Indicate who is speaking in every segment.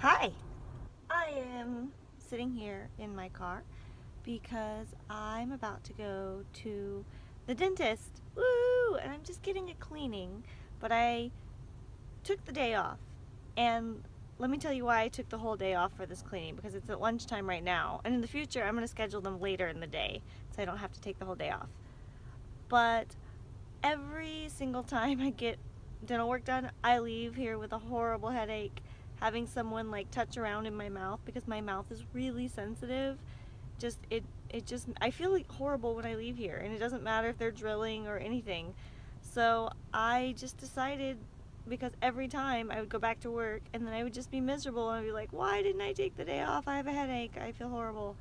Speaker 1: Hi! I am sitting here in my car because I'm about to go to the dentist. Woo! And I'm just getting a cleaning, but I took the day off. And let me tell you why I took the whole day off for this cleaning because it's at lunchtime right now. And in the future, I'm going to schedule them later in the day so I don't have to take the whole day off. But every single time I get dental work done, I leave here with a horrible headache having someone like touch around in my mouth because my mouth is really sensitive just it it just I feel like horrible when I leave here and it doesn't matter if they're drilling or anything. So I just decided because every time I would go back to work and then I would just be miserable and I'd be like why didn't I take the day off? I have a headache. I feel horrible.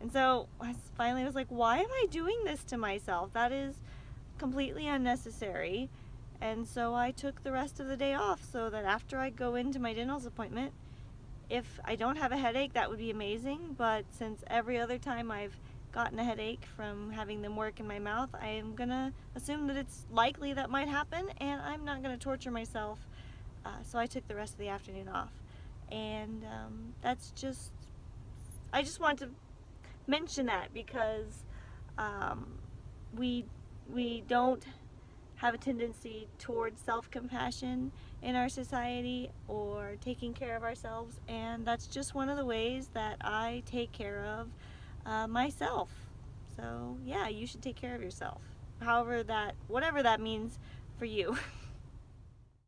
Speaker 1: And so I finally was like why am I doing this to myself? That is completely unnecessary and so I took the rest of the day off so that after I go into my dental's appointment, if I don't have a headache, that would be amazing. But since every other time I've gotten a headache from having them work in my mouth, I am gonna assume that it's likely that might happen and I'm not gonna torture myself. Uh, so I took the rest of the afternoon off. And um, that's just, I just want to mention that because um, we, we don't have a tendency towards self-compassion in our society or taking care of ourselves and that's just one of the ways that I take care of uh, myself. So yeah you should take care of yourself however that whatever that means for you